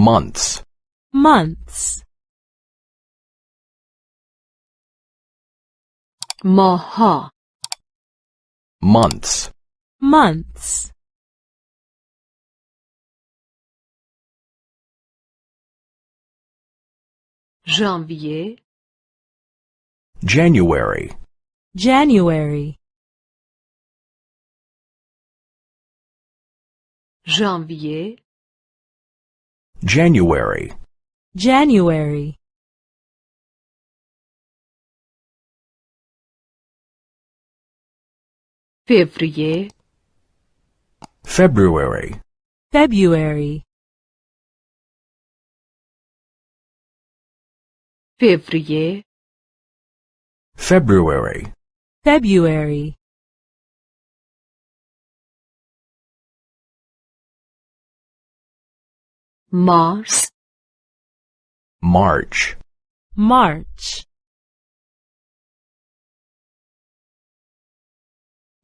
months. Months. Maha months. Months. Janvier. January. January. Janvier. January. January. February. February. February. Fevrier February. February. Mars. March. March.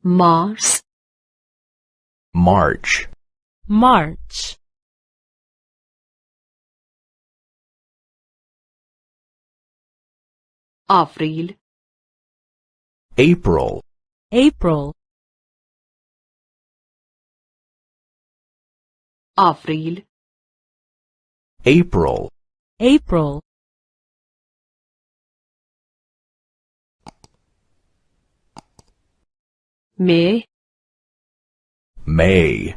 Mars. March. March. April. April. April. April. April. April. May. May.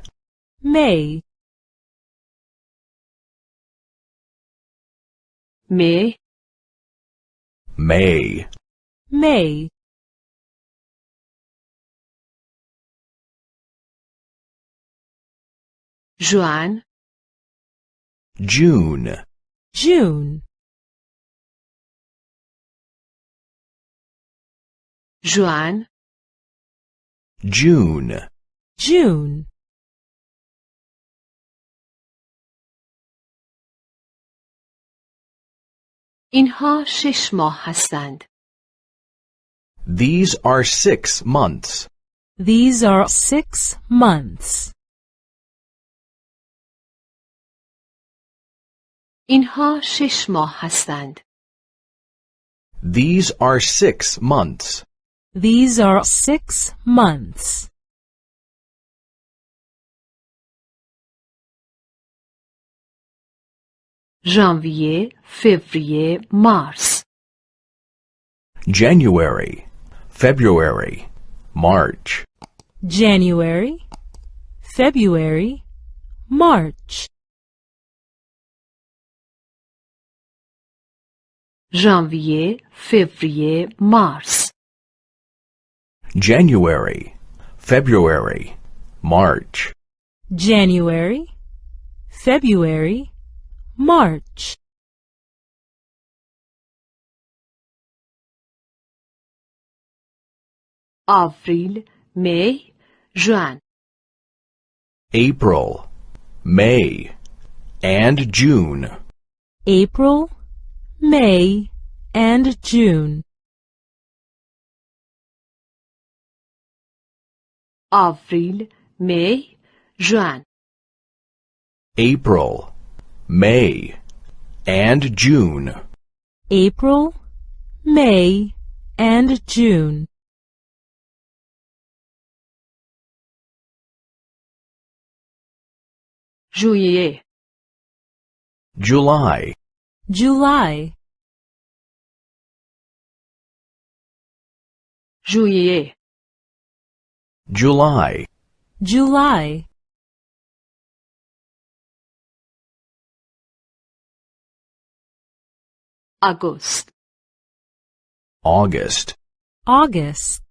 May. May. May. May. Joan. June, June جوان June, June اینها شش ماه هستند These are six months. These are six months. اینها شش ماه هستند These are six months. These are six months. ژانویه فوریه مارس January, February, March, January, February, March. janvier, février, mars. January, February, March. January, February, March. April, May, June. April, May, and June. April, May, and June. آوریل می ژوئن April, May, and June. April, May, and June. ژوئیه July, July. Juillet. July. July. August. August. August.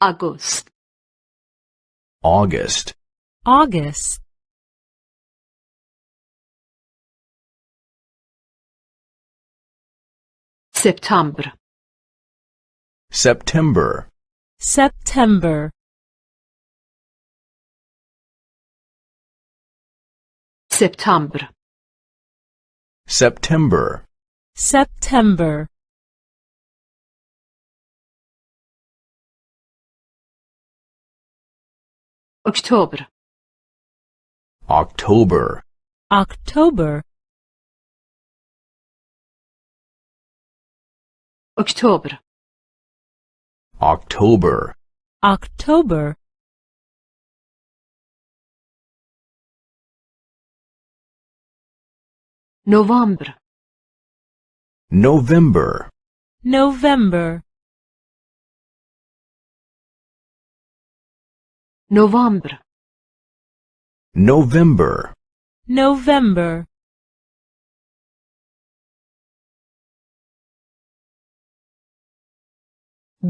August. August. August. September. September. September. September. September. September. October. October. October. October. October. October. November. November. November. November. November. November.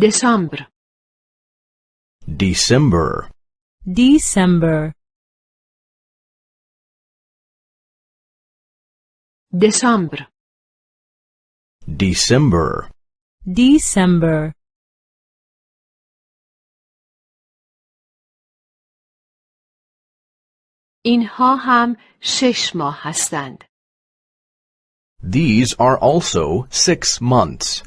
دسامبر December, December, دسامبر December, December, اینها هم شش ماه هستند These are also six months.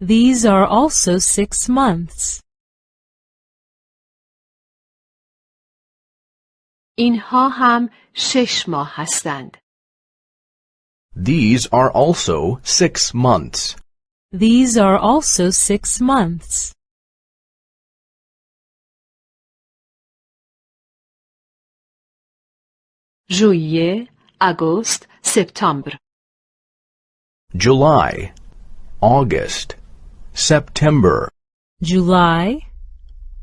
These are also six months. اینها هم شش ماه هستند These are also six months. These are also six months. ژوئیه آگوست سپتامبر July, August, September, July,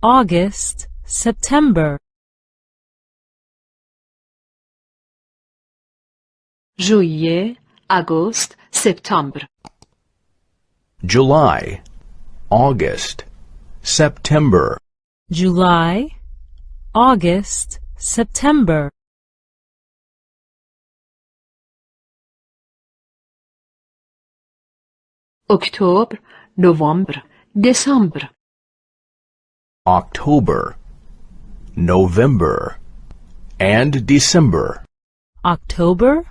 August, September, ژوئیه آگوست سپتامبر July, August, September, July, August, September, اکتبر November, December. October, November, and December. October,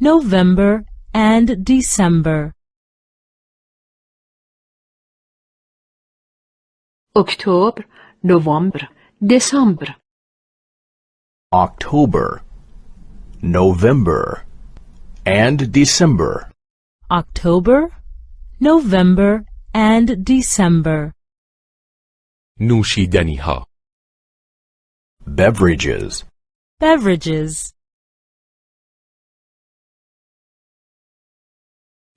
November, and December. October, November, December. October, November, and December. October, November, and December. نوشیدنی ها Beverages. Beverages.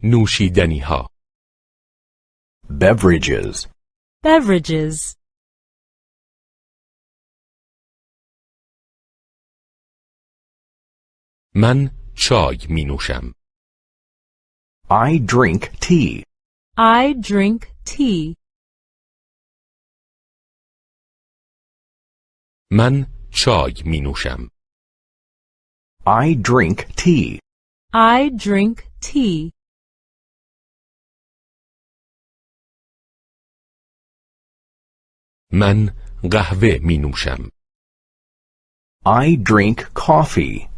نوشیدنی ها Beverages. Beverages. من چای می نوشم I drink tea. I drink tea. من چای می نوشم I drink tea. I drink tea. من قهوه می نوشم I drink coffee.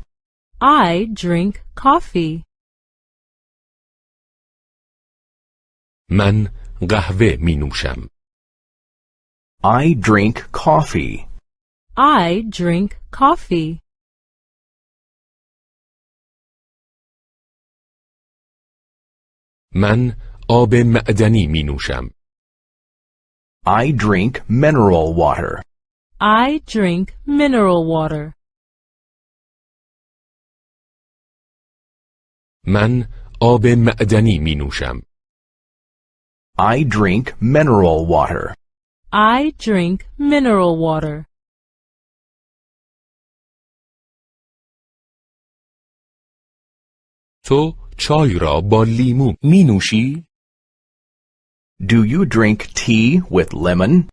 I drink coffee. من قهوه می نوشم I drink coffee. I drink coffee. من آب معدنی می نوشم I drink mineral water. I drink mineral water. من آب معدنی می نوشم I drink mineral water. I drink mineral water. تو چای را با لیمو می نوشی؟ Do you drink tea with lemon?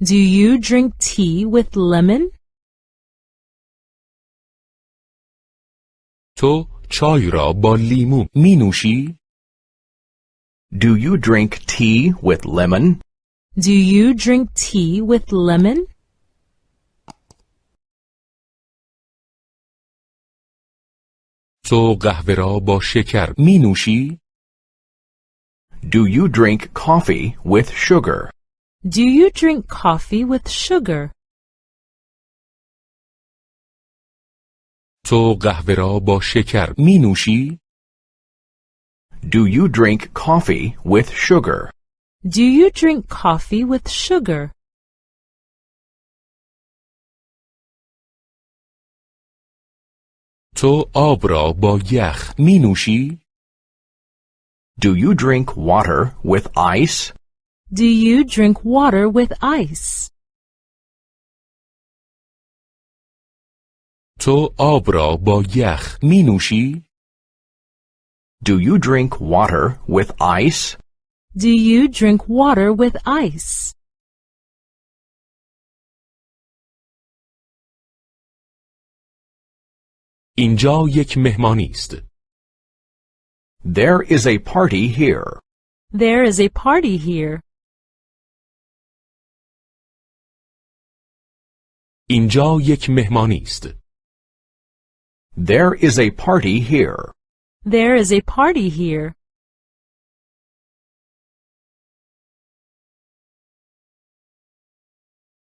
Do you drink tea with lemon? تو چای را با لیمو می نوشی؟ Do you drink tea with lemon? Do you drink tea with lemon? تو قهوه را با شکر می نوشی؟ Do you drink coffee with sugar? Do you drink coffee with sugar? تو قهوه را با شکر می نوشی؟ Do you drink coffee with sugar? Do you drink coffee with sugar? تو آب را با یخ می نوشی؟ Do you drink water with ice? Do you drink water with ice? تو آب را با یخ می نوشی؟ Do you drink water with ice? Do you drink water with ice? اینجا یک مهمانی است. There is a party here. There is a party here. اینجا یک مهمانی است. There is a party here. There is a party here.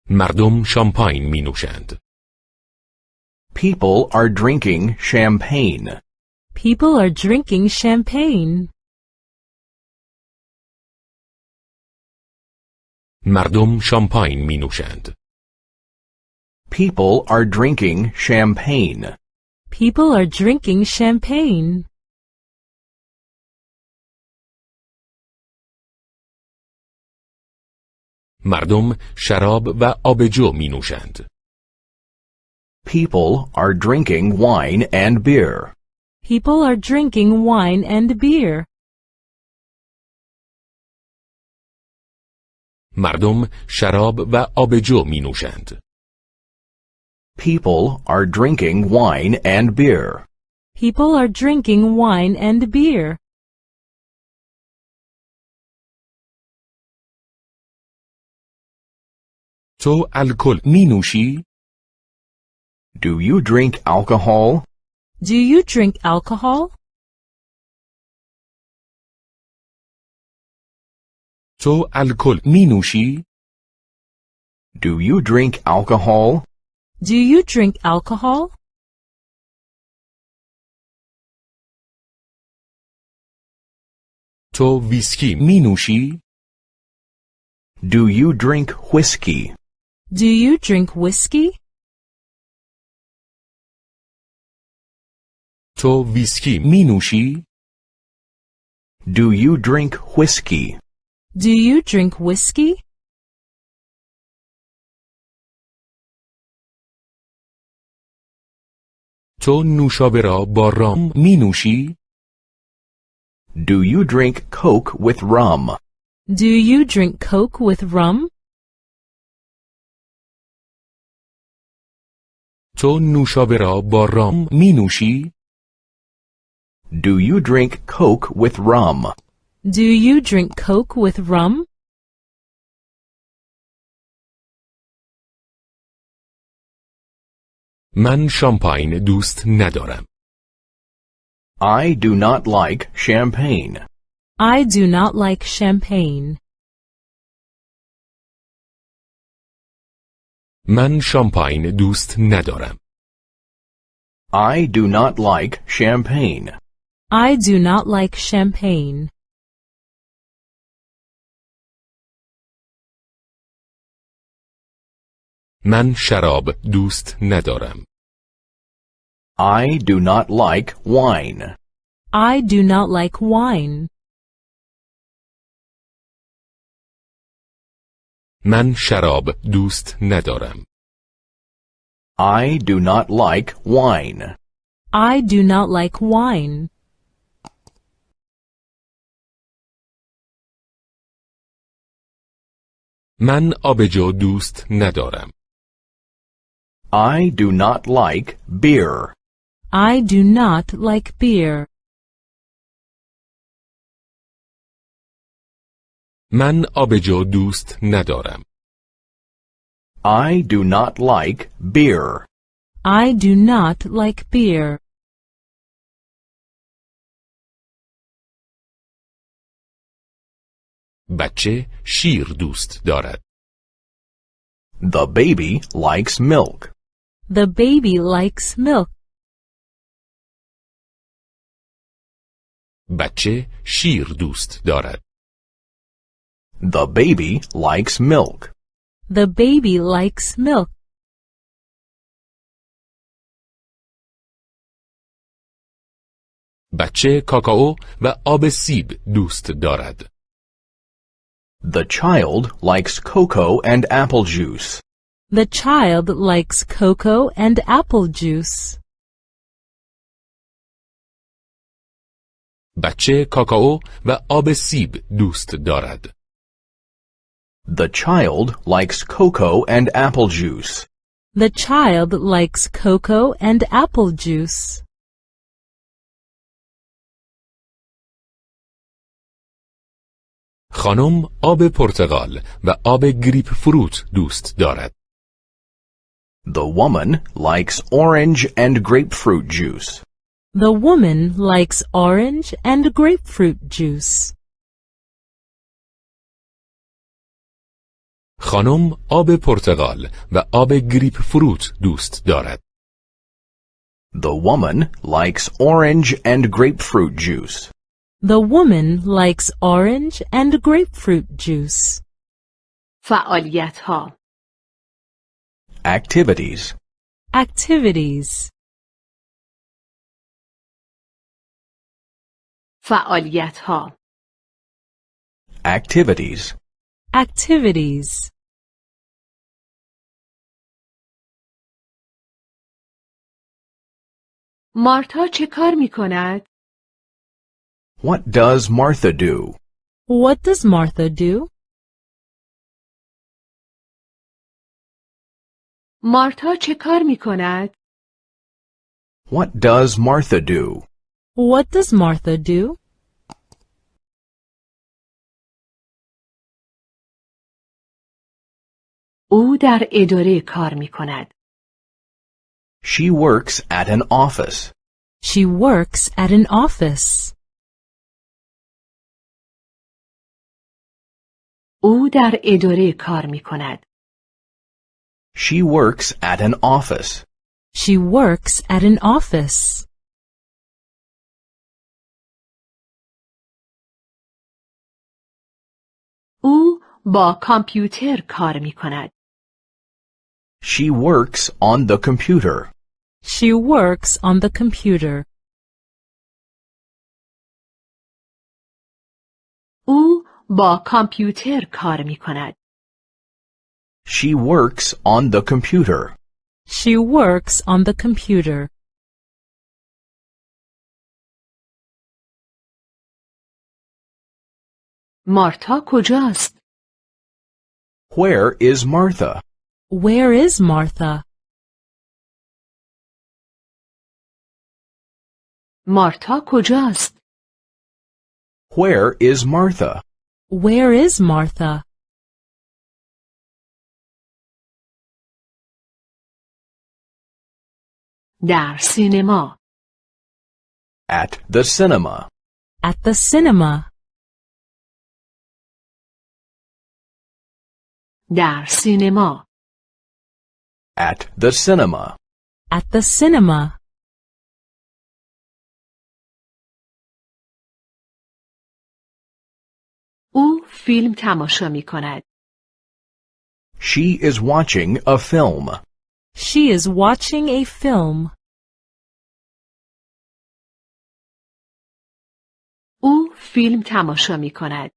مردم شامپاین می نوشند. People are drinking champagne. People are drinking champagne. مردم شامپاین می نوشند. People are drinking champagne. People are drinking champagne. مردم شراب و آبجو می نوشند. People are drinking wine and beer. People are drinking wine and beer. مردم شراب و آبجو می نوشند. People are drinking wine and beer. People are drinking wine and beer. تو الکل می نوشی؟ Do you drink alcohol? Do you drink alcohol? تو الکل می نوشی؟ Do you drink alcohol? Do you drink alcohol? تو ویسکی می نوشی؟ Do you drink whiskey? Do you drink whiskey? تو ویسکی می نوشی؟ Do you drink whiskey? Do you drink whiskey? تو نوشابه را با رام می نوشی؟ Do you drink Coke with rum? Do you drink Coke with rum? تو نوشابه را با رام می نوشی؟ Do you drink Coke with rum? Do you drink Coke with rum? من شامپاین دوست ندارم. I do not like champagne. I do not like champagne. من شامپاین دوست ندارم. I do not like champagne. I do not like champagne. من شراب دوست ندارم. I do not like wine. I do not like wine. من شراب دوست ندارم. I do not like wine. I do not like wine. من آبجو دوست ندارم. I do not like beer. I do not like beer. من آبجو دوست ندارم. I do not like beer. I do not like beer. بچه شیر دوست دارد. The baby likes milk. The baby likes milk. بچه شیر دوست دارد. The baby likes milk. The baby likes milk. بچه کاکائو و آب سیب دوست دارد. The child likes cocoa and apple juice. The child likes cocoa and apple juice. بچه کاکائو و آب سیب دوست دارد. The child likes cocoa and apple juice. The child likes cocoa and apple juice. خانم آب پرتقال و آب گریپ فروت دوست دارد. The woman likes orange and grapefruit juice. The woman likes orange and grapefruit juice. خانم آب پرتقال و آب گریپ فروت دوست دارد. The woman likes orange and grapefruit juice. The woman likes orange and grapefruit juice. فعالیت ها Activities. Activities. فعالیت ها Activities. Activities. مارتا چه کار می کند؟ What does Martha do? What does Martha do? مارتا چه کار می کند؟ What does Martha do? What does Martha do? او در اداره کار می کند. She works at an office. She works at an office. او در اداره کار می کند. She works at an office. She works at an office. او با کامپیوتر کار می کند. She works on the computer. She works on the computer. او با کامپیوتر کار می کند. She works on the computer. She works on the computer. مارتا کجاست؟ Where is Martha? Where is Martha? مارتا کجاست؟ Where is Martha? Where is Martha? در سینما At the cinema. At the cinema. در سینما At the cinema. At the cinema. فیلم تماشا می کند. She is watching a film. She is watching a film. او فیلم تماشا می کند.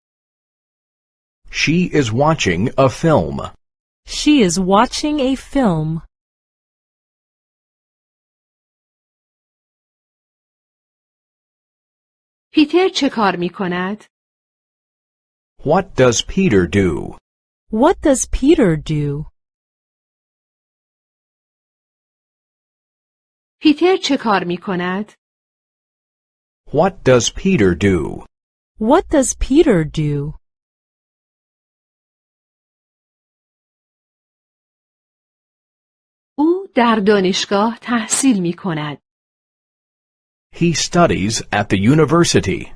She is watching a film. She is watching a film. پیتر چه کار می کند؟ What does Peter do? What does Peter do? پیتر چه کار می کند؟ What does Peter do? What does Peter do? او در دانشگاه تحصیل می کند. He studies at the university.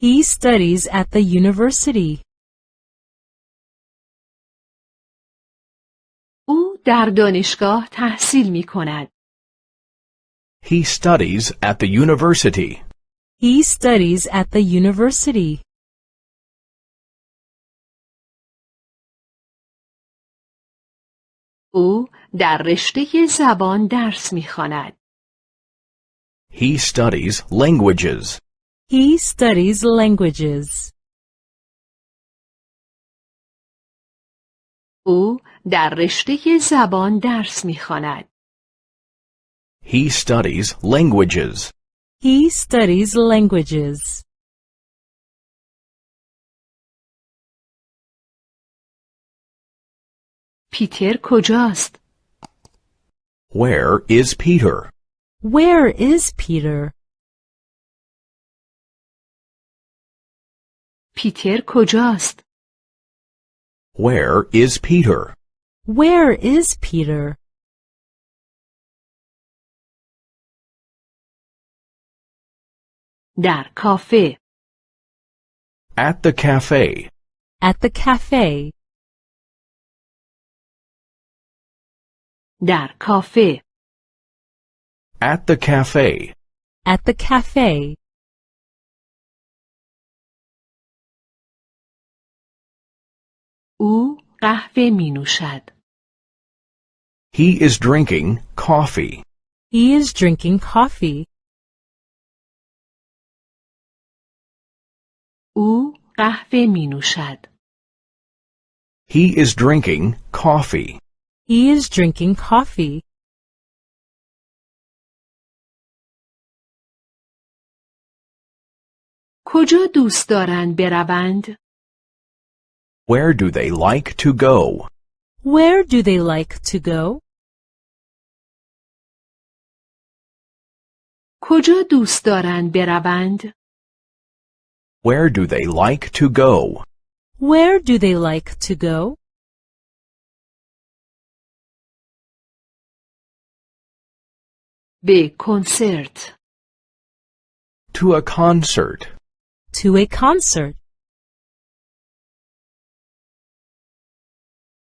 He studies at the university. او در دانشگاه تحصیل می کند. He studies at the university. He studies at the university. او در رشته زبان درس میخواند. He studies languages. He studies languages. او در رشته زبان درس میخواند. He studies languages. He studies languages. پیتر کجاست؟ Where is Peter? Where is Peter? پیتر کجاست؟ Where is Peter? Where is Peter? در کافه. At the cafe. At the cafe. در کافه. At the cafe. At the cafe. او قهوه می نوشد. He is drinking coffee. He is drinking coffee. او قهوه می نوشد. He is drinking coffee. He is drinking coffee. کجا دوست دارند بروند؟ Where do they like to go? Where do they like to go? کجا دوست دارند بروند؟ Where do they like to go? Where do they like to go? به کنسرت. To a concert. To a concert.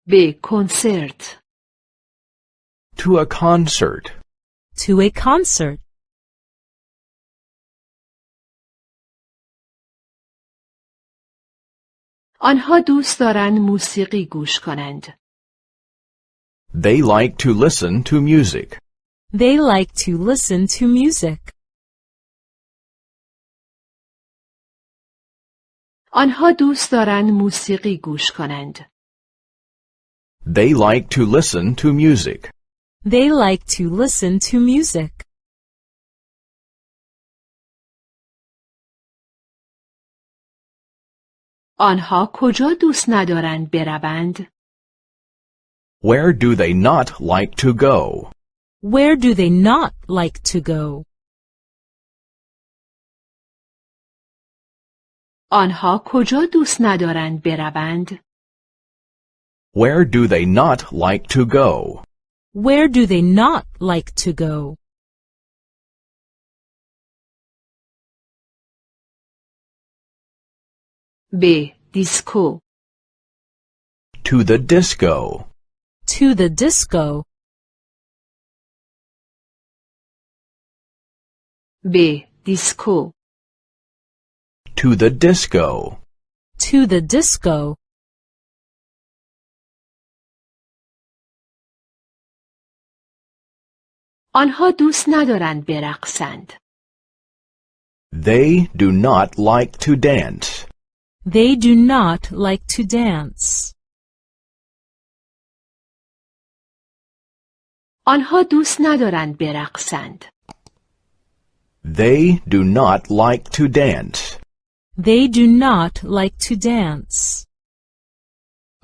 به کنسرت. To a concert. To a concert. آنها دوست دارند موسیقی گوش کنند. They like to listen to music. They like to listen to music. آنها دوست دارند موسیقی گوش کنند. They like to listen to music. They like to listen to music. آنها کجا دوست ندارند بروند؟ Where do they not like to go? Where do they not like to go? آنها کجا دوست ندارند بروند؟ where do they not like to go? Where do they not like to go? B. Disco. To the disco. To the disco. B. Disco. To the disco. To the disco. آنها دوست ندارند برقصند. They do not like to dance. They do not like to dance. آنها دوست ندارند برقصند. They do not like to dance. They do not like to dance.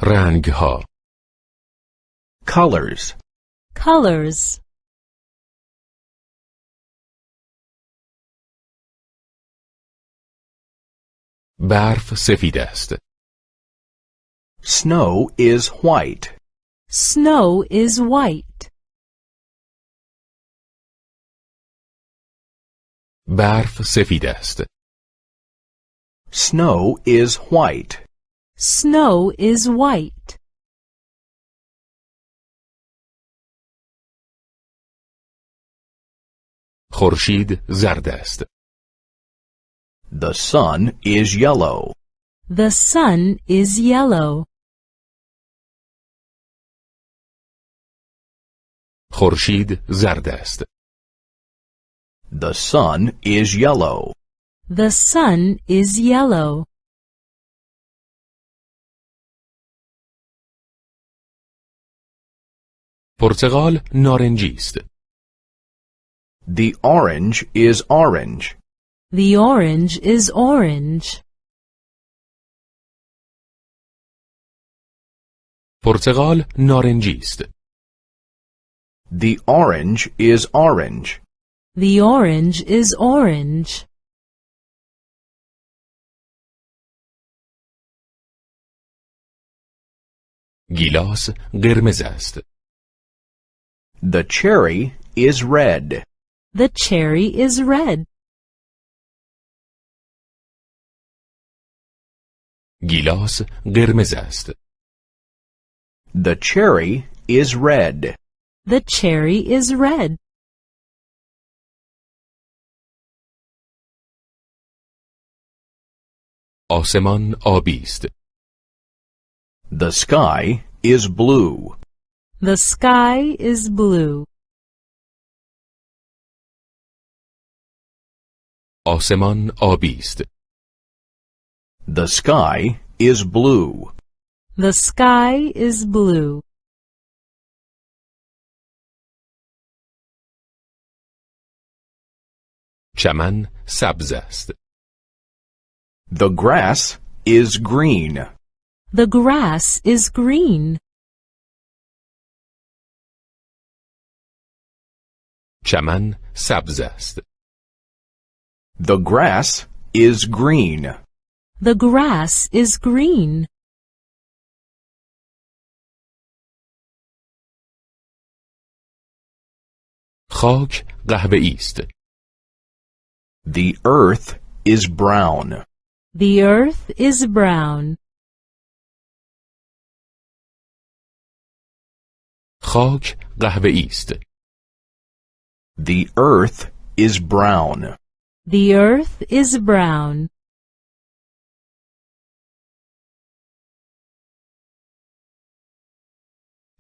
رنگ ها Colors. Colors. برف سفید است Snow is white. Snow is white. برف سفید است Snow is white. Snow is white. خورشید زرد است The sun is yellow. The sun is yellow. خورشید زرد است. The sun is yellow. The sun is yellow. پرتقال نارنجی است. The orange is orange. The orange is orange. پرتقال نارنجی است. The orange is orange. The orange is orange. گیلاس قرمز است. The cherry is red. The cherry is red. گیلاس قرمز است. The cherry is red. The cherry is red. آسمان آبی است. The sky is blue. The sky is blue. آسمان آبی است. The sky is blue. The sky is blue. چمن سبز است. The grass is green. The grass is green. چمن سبز است. The grass is green. The grass is green. خاک قهوه‌ای است. The earth is brown. The earth is brown. خاک قهوه‌ای است. The earth is brown. The earth is brown.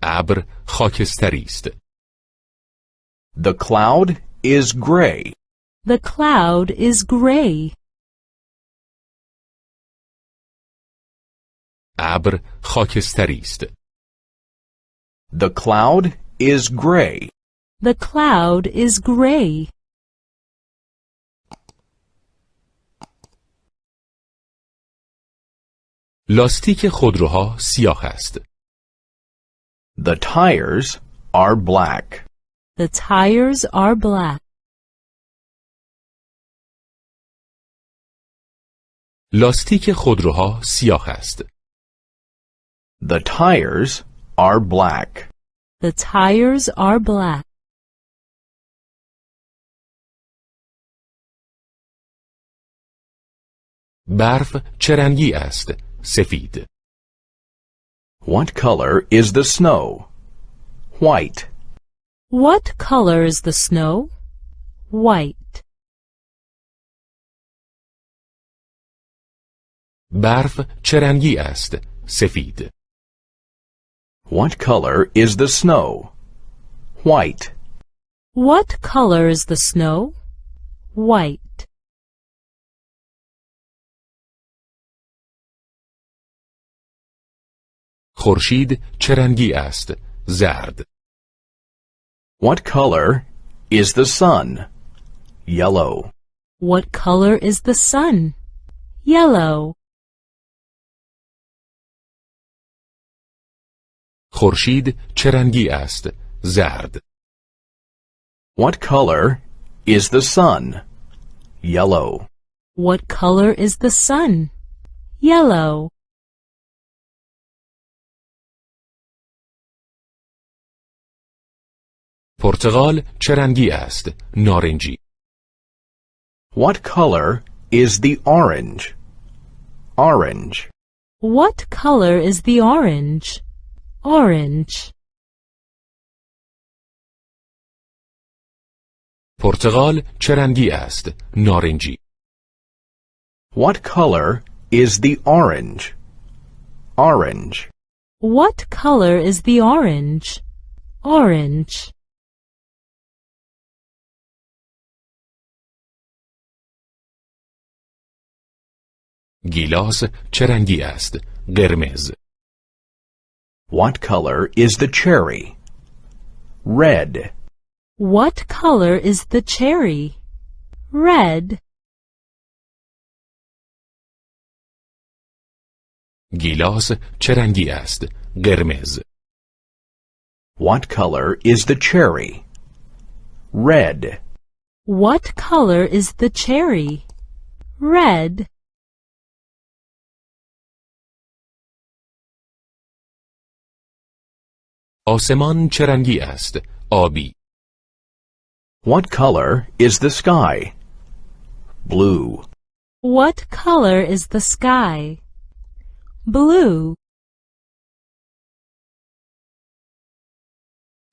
ابر خاکستری است. The cloud is gray. The cloud is gray. ابر خاکستری است. The cloud is gray. The cloud is gray. لاستیک خودروها سیاه است. The tires are black. The tires are black. لاستیک خودروها سیاه است. The tires are black. The tires are black. برف چه رنگی است؟ سفید. What color is the snow? White. What color is the snow? White. برف چه رنگی است؟ سفید. What color is the snow? White. What color is the snow? White. خورشید چه رنگی است؟ زرد. What color is the sun? Yellow. What color is the sun? Yellow. خورشید چه رنگی است؟ زرد. What color is the sun? Yellow. What color is the sun? Yellow. پرتغال چه رنگی است؟ نارنجی. What color is the orange? Orange. What color is the orange? Orange. پرتغال چه رنگی است؟ نارنجی. What color is the orange? Orange. What color is the orange? Orange. گیلاس چه رنگی است؟ قرمز. What color is the cherry? Red. What color is the cherry? Red. گیلاس چه رنگی است؟ قرمز. What color is the cherry? Red. What color is the cherry? Red. آسمان چه رنگی است؟ آبی. What color is the sky? Blue. What color is the sky? Blue.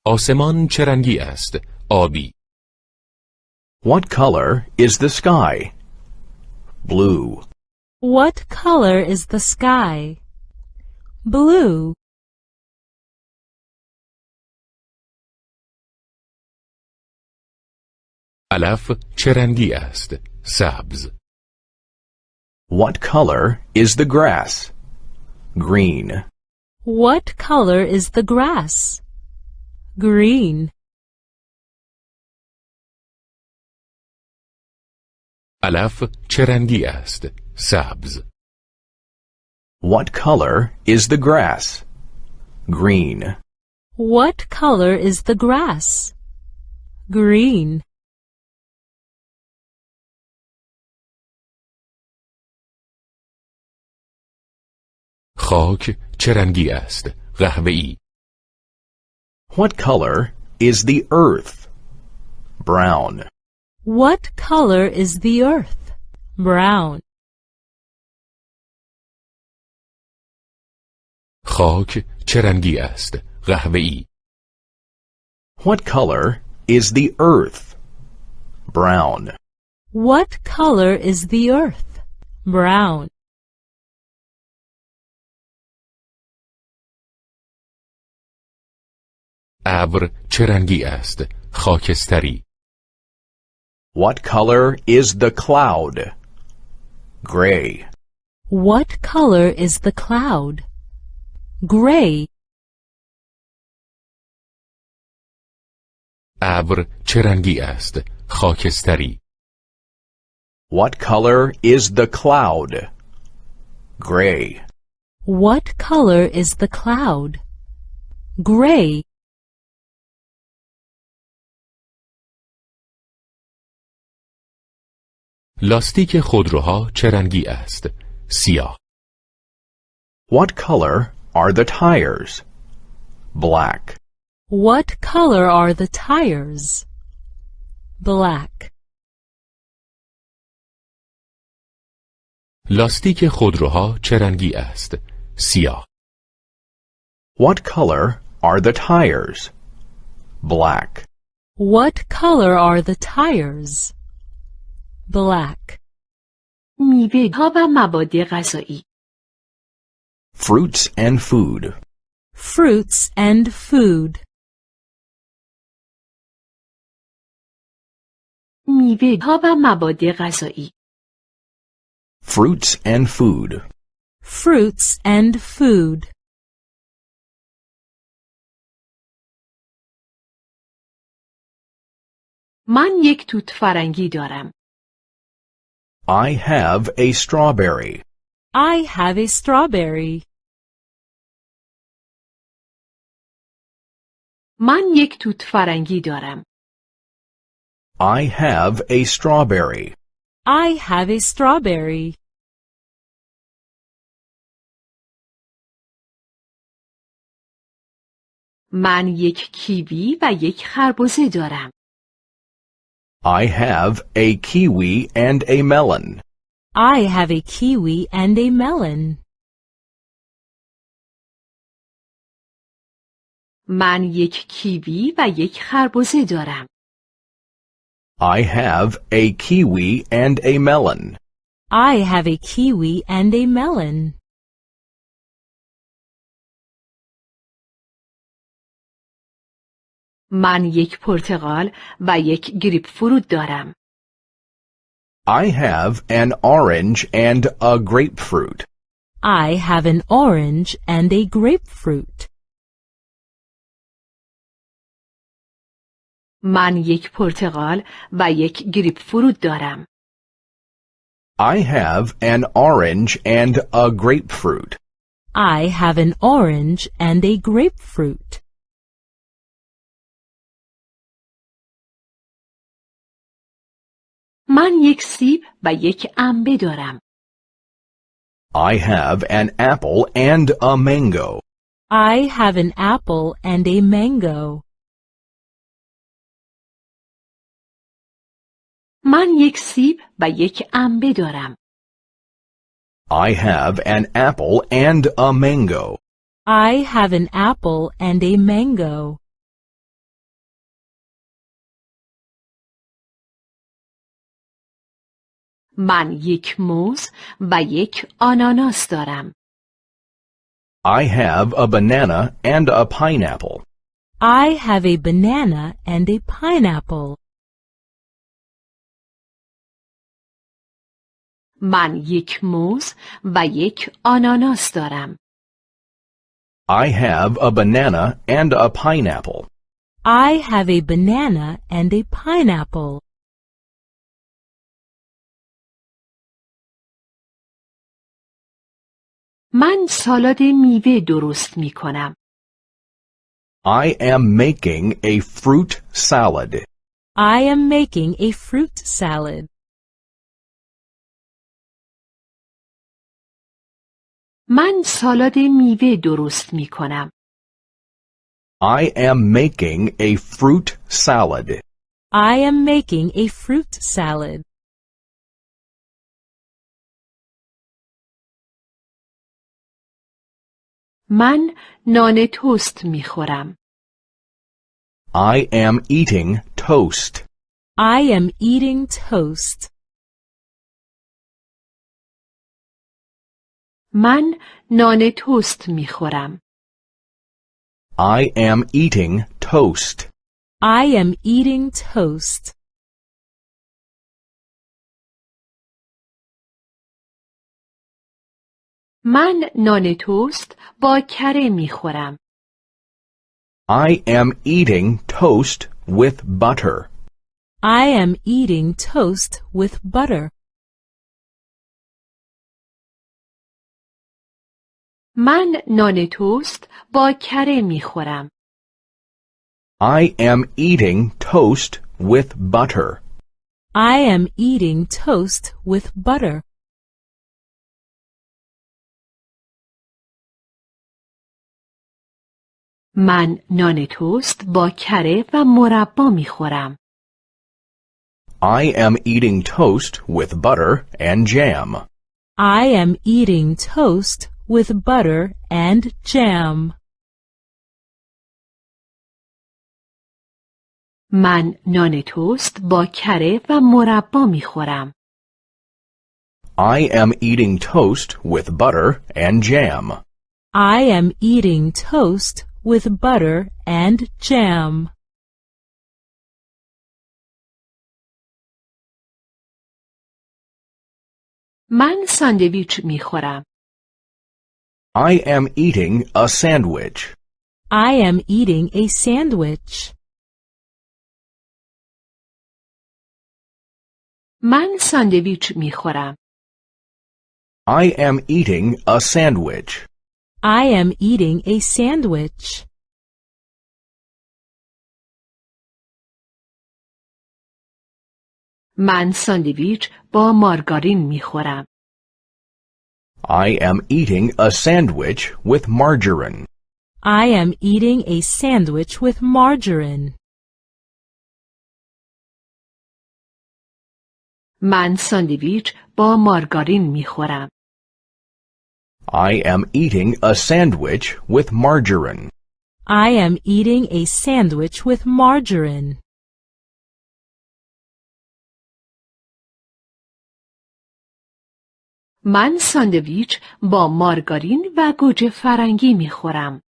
آسمان چه رنگی است؟ آبی. What color is the sky? Blue. What color is the sky? Blue. علف چه رنگی است؟ سبز. What color is the grass? Green. What color is the grass? Green. علف چه رنگی است؟ سبز. What color is the grass? Green. What color is the grass? Green. خاک چه رنگی است؟ قهوه‌ای. What color is the earth? Brown. What color is the earth? Brown. خاک چه رنگی است؟ قهوه‌ای. What color is the earth? Brown. What color is the earth? Brown. ابر چه رنگی است؟ خاکستری. What color is the cloud? Gray. What color is the cloud? Gray. ابر چه رنگی است؟ خاکستری. What color is the cloud? Gray. What color is the cloud? Gray. لاستیک خودروها چه رنگی است؟ سیاه. What color are the tires? Black. What color are the tires? Black. لاستیک خودروها چه رنگی است؟ سیاه. What color are the tires? Black. What color are the tires? Black. میوه ها و مواد غذایی Fruits and food. Fruits and food. میوه ها و مواد غذایی Fruits and food. Fruits and food. من یک توت فرنگی دارم I have a strawberry. I have a strawberry. من یک توت فرنگی دارم I have a strawberry. I have a strawberry. من یک کیوی و یک خربزه دارم I have a kiwi and a melon. I have a kiwi and a melon. من یک کیوی و یک خربزه دارم I have a kiwi and a melon. I have a kiwi and a melon. من یک پرتقال و یک گریپ فروت دارم. I have an orange and a grapefruit. I have an orange and a grapefruit. من یک پرتقال و یک گریپ فروت دارم. I have an orange and a grapefruit. I have an orange and a grapefruit. من یک سیب و یک انبه دارم. I have an apple and a mango. I have an apple and a mango. من یک سیب و یک انبه دارم. I have an apple and a mango. I have an apple and a mango. من یک موز و یک آناناس دارم. I have a banana and a pineapple. I have a banana and a pineapple. من یک موز و یک آناناس دارم. I have a banana and a pineapple. I have a banana and a pineapple. من سالاد میوه درست می کنم. I am making a fruit salad. I am making a fruit salad. من سالاد میوه درست می کنم. I am making a fruit salad. I am making a fruit salad. من نان توست می خورم. I am eating toast. I am eating toast. من نان توست می خورم. I am eating toast. I am eating toast. من نان توست با کره می خورم. I am eating toast with butter. I am eating toast with butter. من نان توست با کره می خورم. I am eating toast with butter. I am eating toast with butter. من نان توست با کره و مربا می خورم. I am eating toast with butter and jam. I am eating toast with butter and jam. من نان توست با کره و مربا می خورم. I am eating toast with butter and jam. I am eating toast with butter and jam. من ساندویچ می خورم. I am eating a sandwich. I am eating a sandwich. من ساندویچ می خورم. I am eating a sandwich. I am eating a sandwich. من ساندویچ با مارگارین می خورم. I am eating a sandwich with margarine. I am eating a sandwich with margarine. من ساندویچ با مارگارین می خورم. I am eating a sandwich with margarine. I am eating a sandwich with margarine. من ساندویچ با مارگارین و گوجه فرنگی می خورم.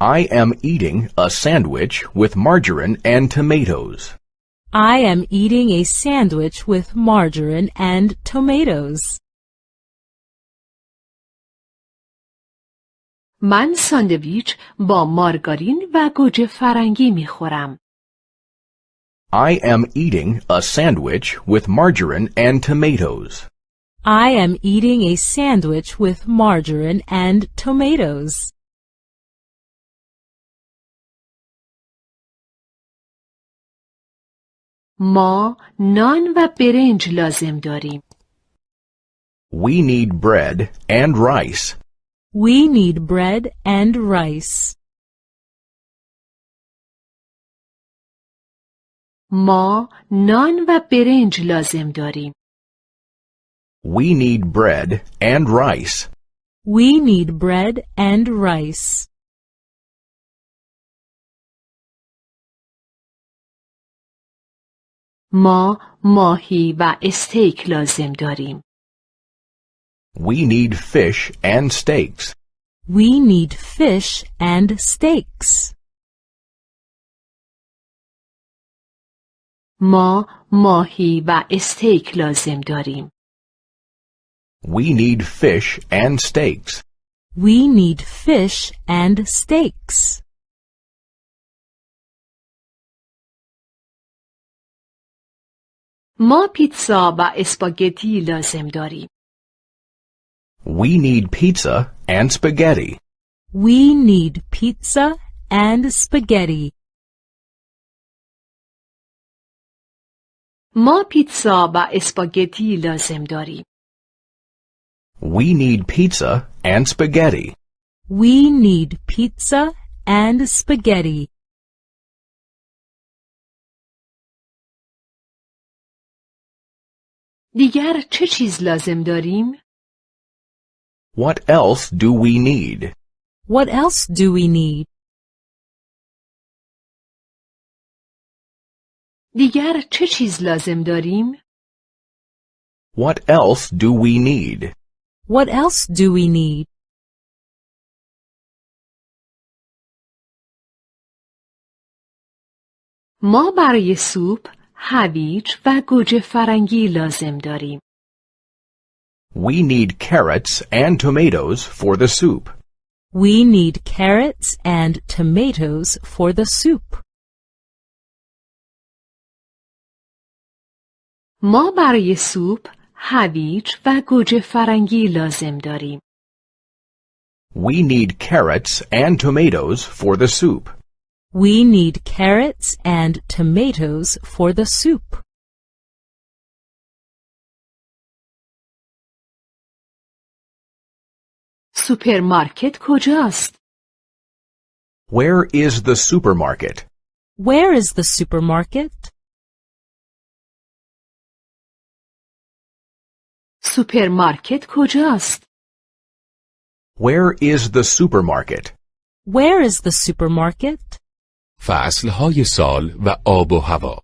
I am eating a sandwich with margarine and tomatoes. I am eating a sandwich with margarine and tomatoes. من ساندویچ با مارگارین و گوجه فرنگی می خورم. I am eating a sandwich with margarine and tomatoes. I am eating a sandwich with margarine and tomatoes. ما نان و برنج لازم داریم. We need bread and rice. We need bread and rice. ما نان و برنج لازم داریم. We need bread and rice. We need bread and rice. ما ماهی و استیک لازم داریم. We need fish and steaks. We need fish and steaks. ما ماهی و استیک لازم داریم. We need fish and steaks. We need fish and steaks. ما پیتزا و اسپاگتی لازم داریم. We need pizza and spaghetti. We need pizza and spaghetti. ما پیتزا و اسپاگتی لازم داریم. We need pizza and spaghetti. We need pizza and spaghetti. دیگر چه چیز لازم داریم؟ What else do we need? What else do we need? دیگر چه چیز لازم داریم؟ What else do we need? What else do we need? ما برای سوپ هویج و گوجه فرنگی لازم داریم. We need carrots and tomatoes for the soup. We need carrots and tomatoes for the soup. ما برای سوپ هویج و گوجه فرنگی لازم داریم. We need carrots and tomatoes for the soup. We need carrots and tomatoes for the soup. سوپرمارکت کجاست؟ Where is the supermarket? Where is the supermarket? سوپرمارکت کجاست؟ Where is the supermarket? Where is the supermarket? فصلهای سال و آب و هوا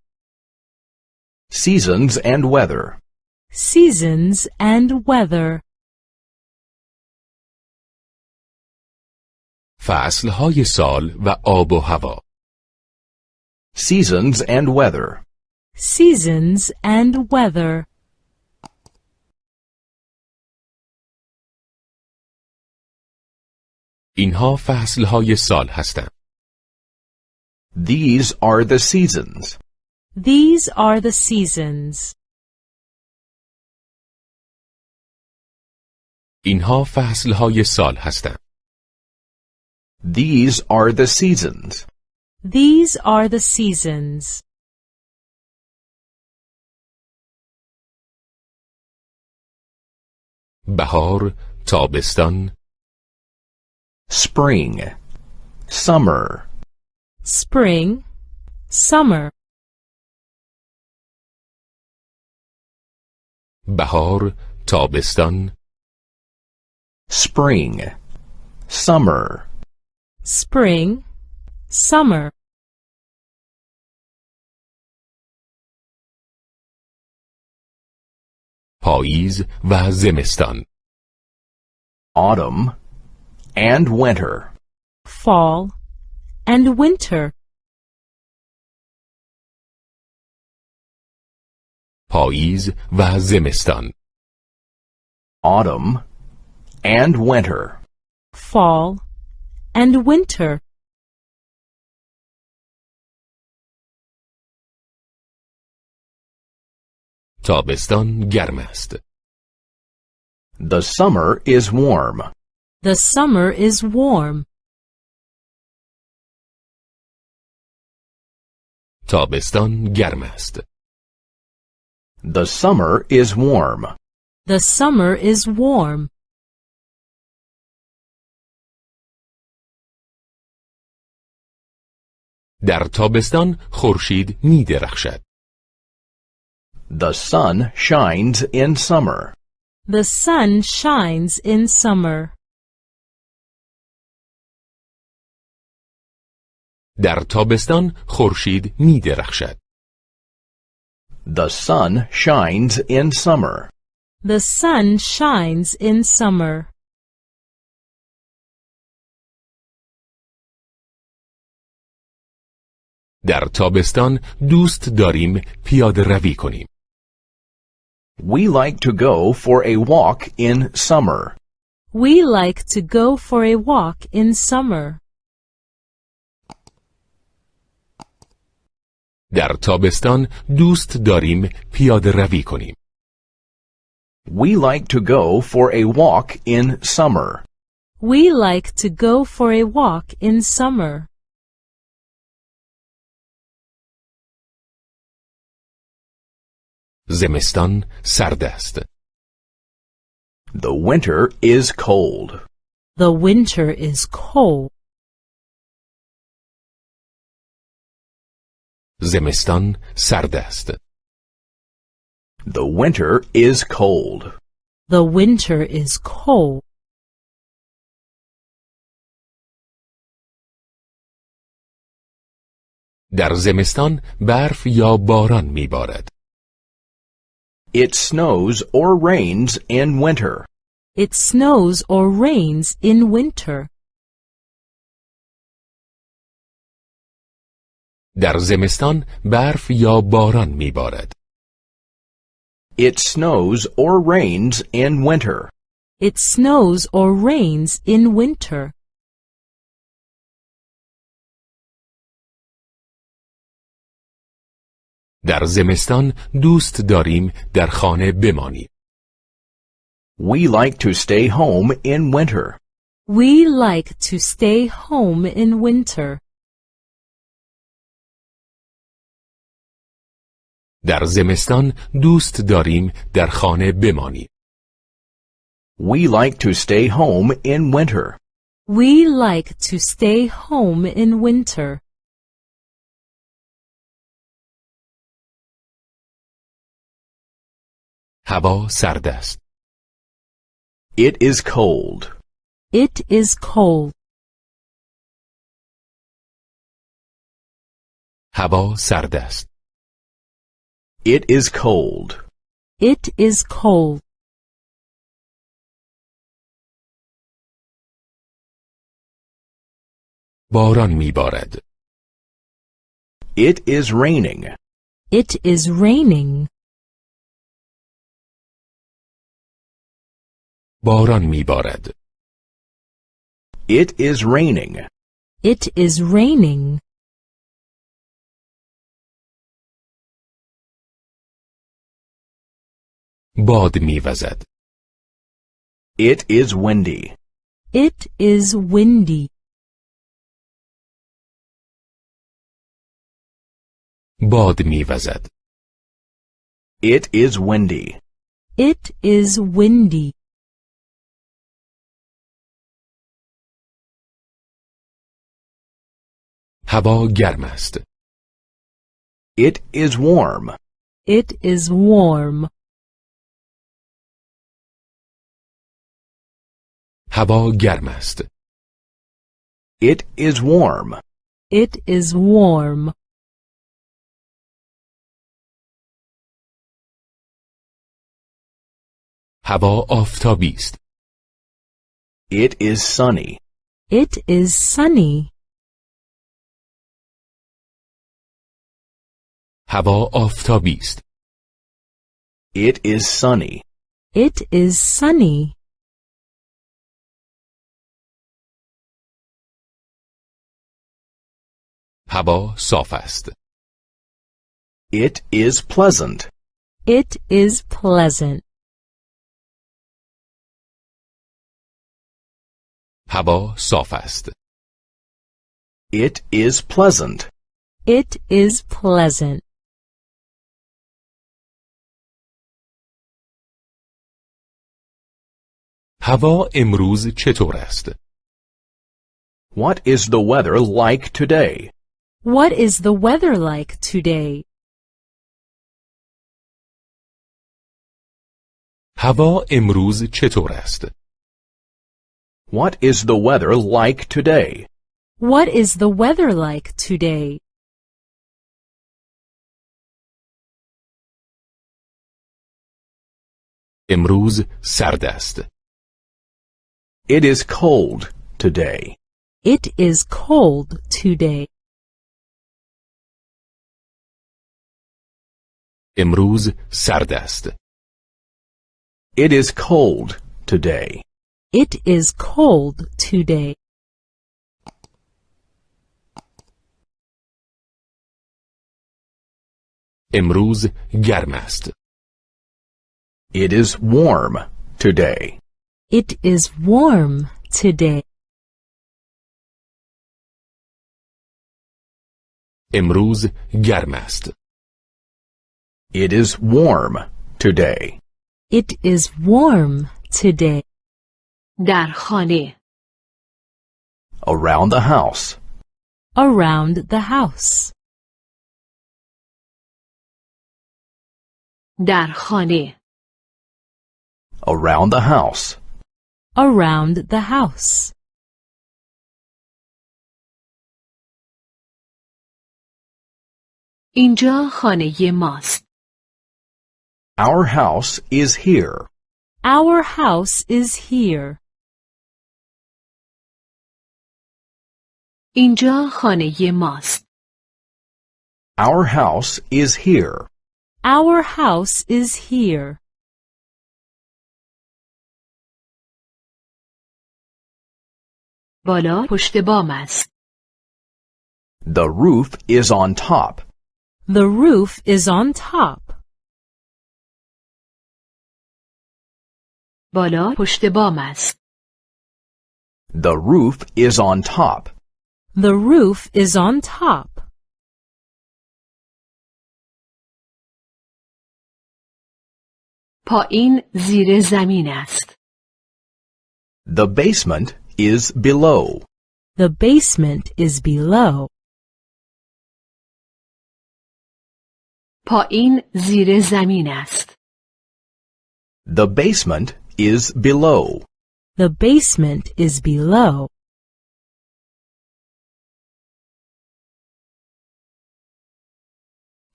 Seasons and weather. Seasons and weather. فصلهای سال و آب و هوا Seasons and weather. Seasons and weather. اینها فصلهای سال هستند These are the seasons. These are the seasons. اینها فصلهای سال هستند These are the seasons. These are the seasons. بهار تابستان Spring. Summer. Spring, summer, بهار تابستان Spring. Summer. spring, summer. پاییز و زمستان autumn, and winter. fall, and winter. پاییز و زمستان autumn, and winter. fall, and winter. تابستان گرم است The summer is warm. The summer is warm. تابستان گرم است The summer is warm. The summer is warm. در تابستان خورشید می درخشد The sun shines in summer. The sun shines in summer. در تابستان خورشید می درخشد The sun shines in summer. The sun shines in summer. در تابستان دوست داریم پیاده روی کنیم We like to go for a walk in summer. We like to go for a walk in summer. در تابستان دوست داریم پیاده روی کنیم We like to go for a walk in summer. We like to go for a walk in summer. زمستان سرد است The winter is cold. The winter is cold. زمستان سرد است The winter is cold. The winter is cold. در زمستان برف یا باران میبارد It snows or rains in winter. It snows or rains in winter. در زمستان برف یا باران میبارد It snows or rains in winter. It snows or rains in winter. در زمستان دوست داریم در خانه بمانیم We like to stay home in winter. We like to stay home in winter. در زمستان دوست داریم در خانه بمانیم We like to stay home in winter. We like to stay home in winter. هوا سرد است It is cold. It is cold. هوا سرد است It is cold. It is cold. باران میبارد It is raining. It is raining. باران میبارد It is raining. It is raining. باد میوزد It is windy. It is windy. باد میوزد It is windy. It is windy. هوا گرم است It is warm. It is warm. هوا گرم است It is warm. It is warm. هوا آفتابی است. It is sunny. It is sunny. هوا آفتابی است. It is sunny. It is sunny. هوا صاف است. It is pleasant. It is pleasant. هوا صاف است. It is pleasant. It is pleasant. هوا امروز چطور است؟ What is the weather like today? What is the weather like today? هوا امروز چطور است؟ What is the weather like today? What is the weather like today? امروز سرد است. It is cold today. It is cold today. امروز سرد است. It is cold today. It is cold today. امروز گرم است. It is warm today. It is warm today. امروز گرم است. It is warm today. It is warm today. در خانه Around the house. Around the house. در خانه Around the house. Around the house. اینجا خانه ماست Our house is here. Our house is here. اینجا خانه ماست Our house is here. Our house is here. بالا پشت بام است The roof is on top. The roof is on top. بالا پشت بام است The roof is on top. The roof is on top. پایین زیر زمین است The basement is below. The basement is below. پایین زیر زمین است The basement is below. The basement is below.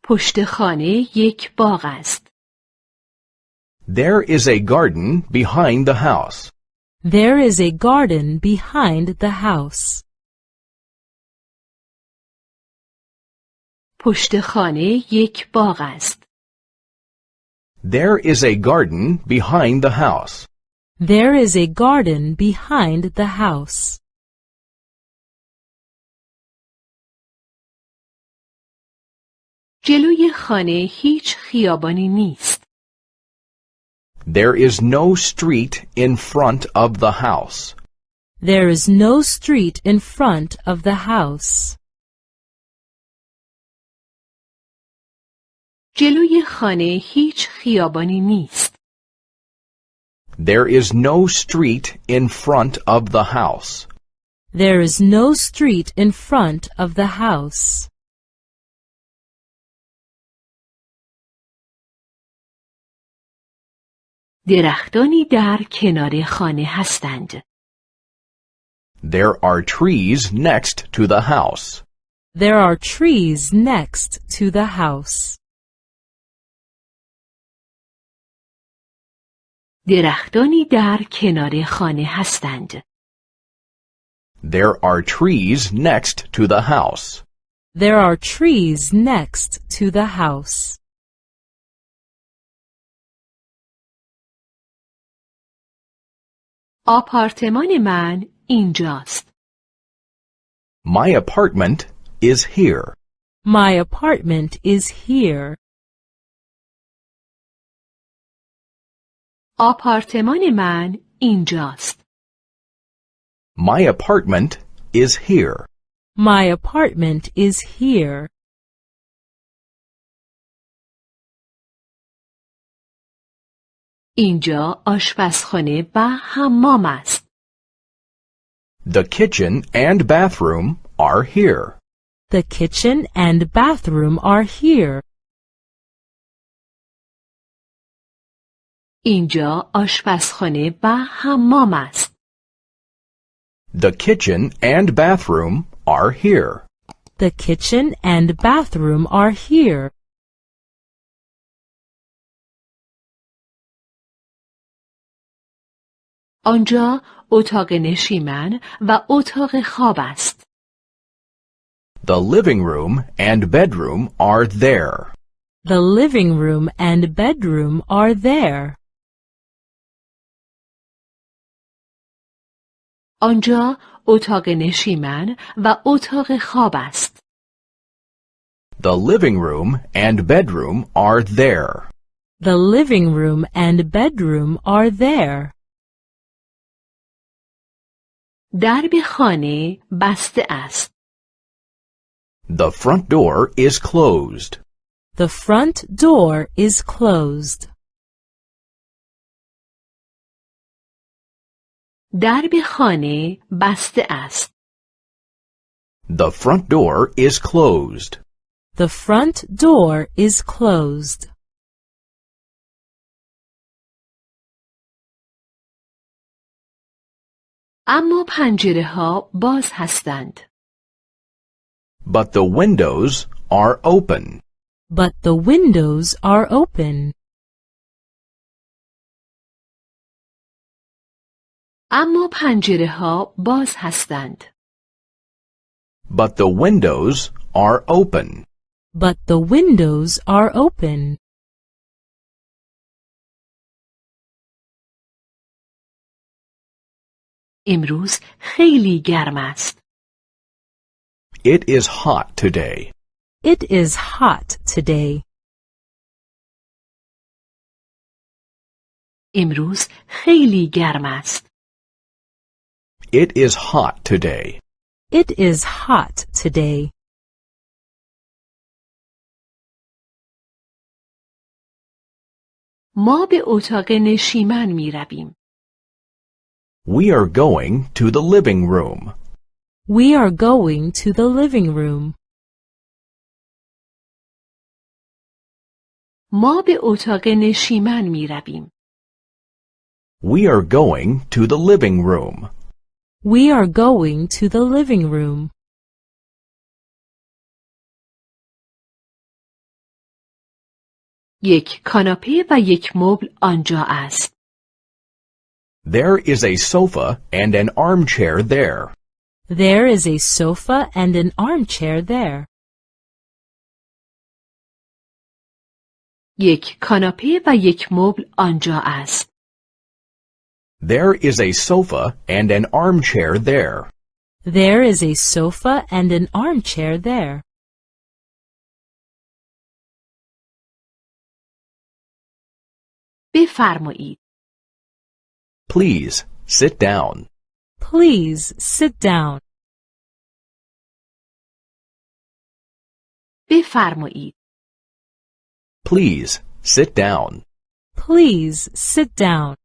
پشت خانه یک باغ است There is a garden behind the house. There is a garden behind the house. پشت خانه یک باغ است There is a garden behind the house. There is a garden behind the house. جلوی خانه هیچ خیابانی نیست There is no street in front of the house. There is no street in front of the house. جلوی خانه هیچ خیابانی نیست There is no street in front of the house. There is no street in front of the house. درختانی در کنار خانه هستند There are trees next to the house. There are trees next to the house. درختانی در کنار خانه هستند. There are trees next to the house. There are trees next to the house. آپارتمان من اینجاست. My apartment is here. My apartment is here. آپارتمان من اینجاست. My apartment is here. My apartment is here. اینجا آشپزخانه و حمام است. The kitchen and bathroom are here. The kitchen and bathroom are here. اینجا آشپزخانه و حمام است. The kitchen and bathroom are here. The kitchen and bathroom are here. آنجا اتاق نشیمن و اتاق خواب است. The living room and bedroom are there. The living room and bedroom are there. آنجا اتاق نشیمن و اتاق خواب است. The living room and bedroom are there. The living room and bedroom are there. درب خانه بسته است. The front door is closed. The front door is closed. درب خانه بسته است. The front door is closed. The front door is closed. اما پنجره ها باز هستند. But the windows are open. But the windows are open. اما پنجره ها باز هستند. But the windows are open. But the windows are open. امروز خیلی گرم است. It is hot today. It is hot today. امروز خیلی گرم است. It is hot today. It is hot today. ما به اتاق نشیمن می رویم. We are going to the living room. We are going to the living room. ما به اتاق نشیمن می رویم. We are going to the living room. We are going to the living room. یک کاناپه و یک مبل آنجا است. There is a sofa and an armchair there. There is a sofa and an armchair there. یک کاناپه و یک مبل آنجا است. There is a sofa and an armchair there. There is a sofa and an armchair there. بفرمایید. Please sit down. Please sit down. بفرمایید. Please sit down. Please sit down.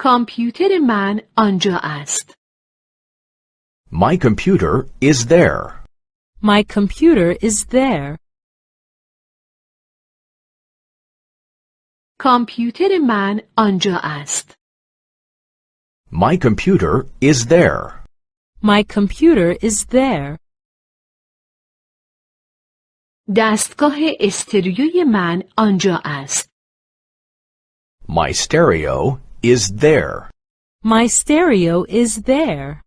کامپیوتر من آنجا است. My computer is there. My computer is there. کامپیوتر من آنجا است. My computer is there. My computer is there. دستگاه استریوی من آنجا است. My stereo is there. My stereo is there.